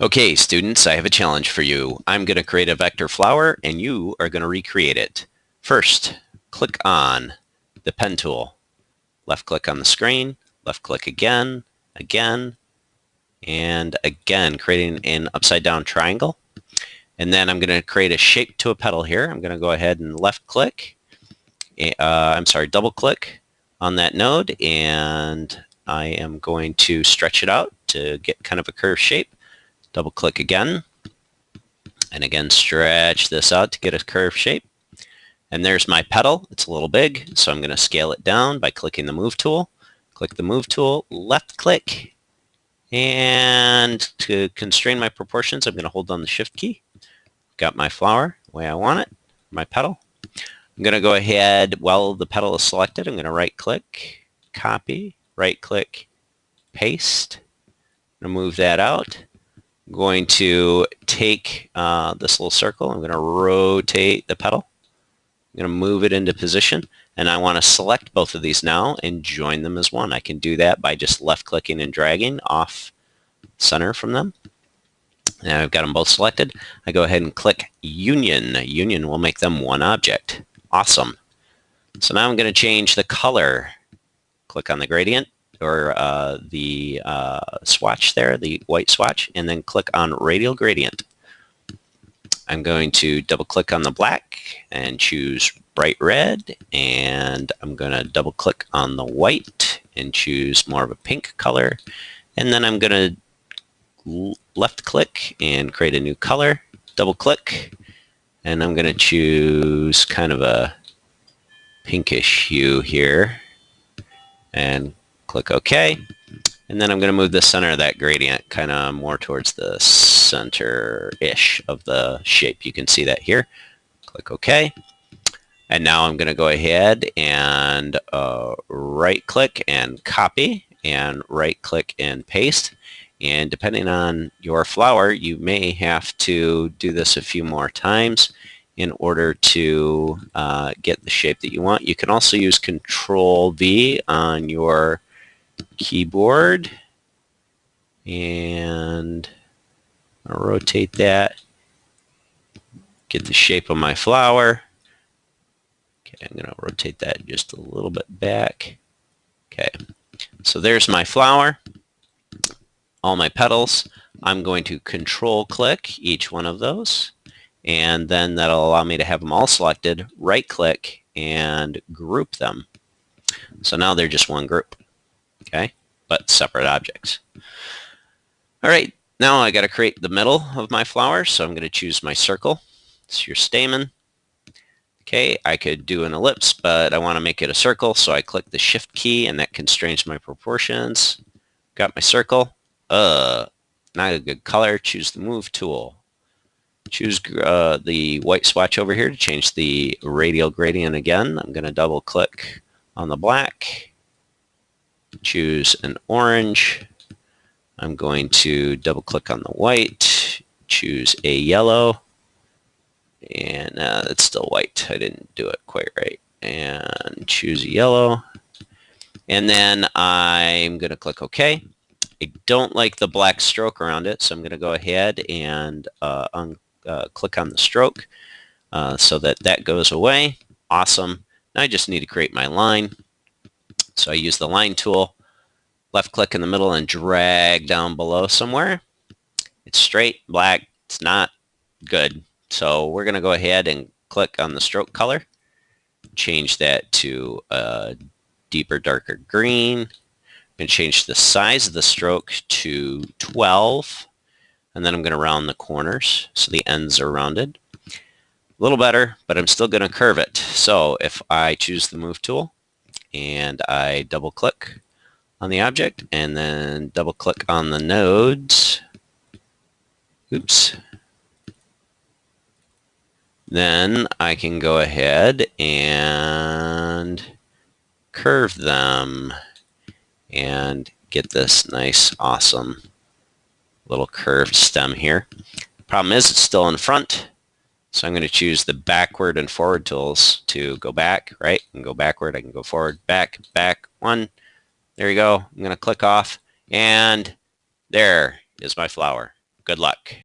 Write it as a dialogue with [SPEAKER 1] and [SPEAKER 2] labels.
[SPEAKER 1] Okay, students, I have a challenge for you. I'm going to create a vector flower and you are going to recreate it. First, click on the pen tool. Left click on the screen, left click again, again, and again, creating an upside down triangle. And then I'm going to create a shape to a petal here. I'm going to go ahead and left click, uh, I'm sorry, double click on that node and I am going to stretch it out to get kind of a curved shape. Double click again. And again, stretch this out to get a curved shape. And there's my petal. It's a little big, so I'm going to scale it down by clicking the Move tool. Click the Move tool, left click, and to constrain my proportions, I'm going to hold down the Shift key. Got my flower the way I want it, my petal. I'm going to go ahead, while the petal is selected, I'm going to right click, copy, right click, paste. I'm going to move that out. Going to take uh, this little circle. I'm going to rotate the petal. I'm going to move it into position. And I want to select both of these now and join them as one. I can do that by just left clicking and dragging off center from them. Now I've got them both selected. I go ahead and click Union. Union will make them one object. Awesome. So now I'm going to change the color. Click on the gradient or uh, the uh, swatch there, the white swatch, and then click on radial gradient. I'm going to double click on the black and choose bright red and I'm going to double click on the white and choose more of a pink color and then I'm going to left click and create a new color double click and I'm going to choose kind of a pinkish hue here and click OK. And then I'm going to move the center of that gradient kind of more towards the center-ish of the shape. You can see that here. Click OK. And now I'm going to go ahead and uh, right-click and copy and right-click and paste. And depending on your flower, you may have to do this a few more times in order to uh, get the shape that you want. You can also use Control V on your keyboard. And I'll rotate that. Get the shape of my flower. Okay I'm gonna rotate that just a little bit back. Okay so there's my flower. All my petals. I'm going to control click each one of those. And then that'll allow me to have them all selected. Right click and group them. So now they're just one group okay, but separate objects. All right, now I got to create the middle of my flower, so I'm going to choose my circle. It's your stamen. Okay, I could do an ellipse, but I want to make it a circle, so I click the Shift key, and that constrains my proportions. Got my circle. Uh, not a good color. Choose the Move tool. Choose uh, the white swatch over here to change the radial gradient again. I'm going to double click on the black choose an orange. I'm going to double click on the white, choose a yellow, and uh, it's still white. I didn't do it quite right. And choose a yellow. And then I'm going to click OK. I don't like the black stroke around it, so I'm going to go ahead and uh, un uh, click on the stroke uh, so that that goes away. Awesome. Now I just need to create my line. So I use the line tool, left click in the middle and drag down below somewhere. It's straight, black, it's not good. So we're going to go ahead and click on the stroke color, change that to a deeper, darker green, and change the size of the stroke to 12. And then I'm going to round the corners so the ends are rounded. A little better, but I'm still going to curve it. So if I choose the Move tool, and I double click on the object and then double click on the nodes. Oops. Then I can go ahead and curve them and get this nice, awesome little curved stem here. The problem is it's still in front, so I'm going to choose the backward and forward tools to go back, right? And go backward. I can go forward, back, back, one. There you go. I'm going to click off and there is my flower. Good luck.